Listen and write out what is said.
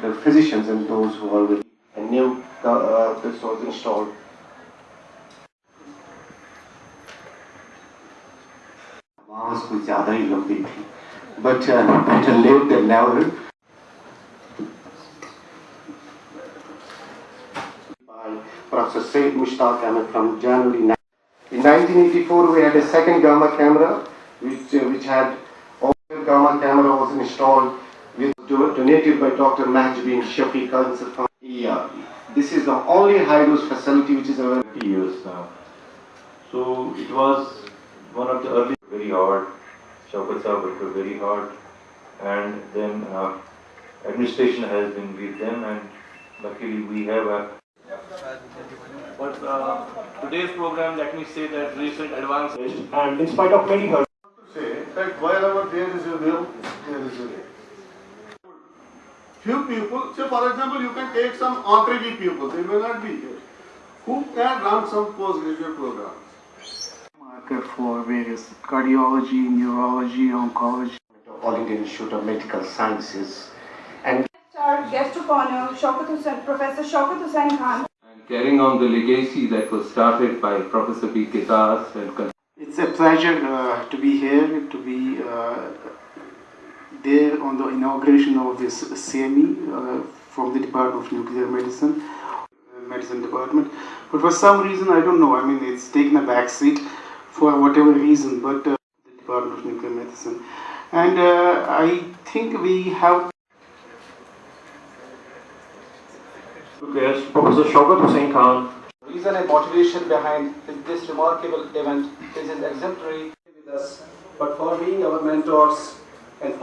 the physicians and those who already knew the, uh, this was installed. आवाज कुछ ज़्यादा ही लंबी थी but better late than never by Professor Said Mushtaq Ahmed from January 9. In 1984 we had a second gamma camera which, uh, which had all gamma camera was installed with donated by Dr. Mahjubin Shafiq Cancer Foundation. Yeah, this is the only high dose facility which is available. 30 years now. So it was one of the early, very hard. Shaukat Sahib worked very hard. And then uh, administration has been with them and luckily we have a But uh, today's program, let me say that recent advances and in spite of many hurdles, say that wherever there is a will, there is a way. Few people, say for example, you can take some entree people, they may not be here, who can run some postgraduate programs. marker for various cardiology, neurology, oncology. All Indian Institute of Medical Sciences and Our guest of honor, Shaukat Hussain, Professor Shaukat Hussain Khan. and carrying on the legacy that was started by Professor B. Kitas and con- It's a pleasure uh, to be here, to be uh, there on the inauguration of this CME uh, from the Department of Nuclear Medicine, uh, Medicine Department. But for some reason, I don't know, I mean, it's taken a back seat for whatever reason, but uh, the Department of Nuclear Medicine. And uh, I think we have guest Professor Shaukat Hussain Khan. The reason and motivation behind this remarkable event is his exemplary with us, but for being our mentors and for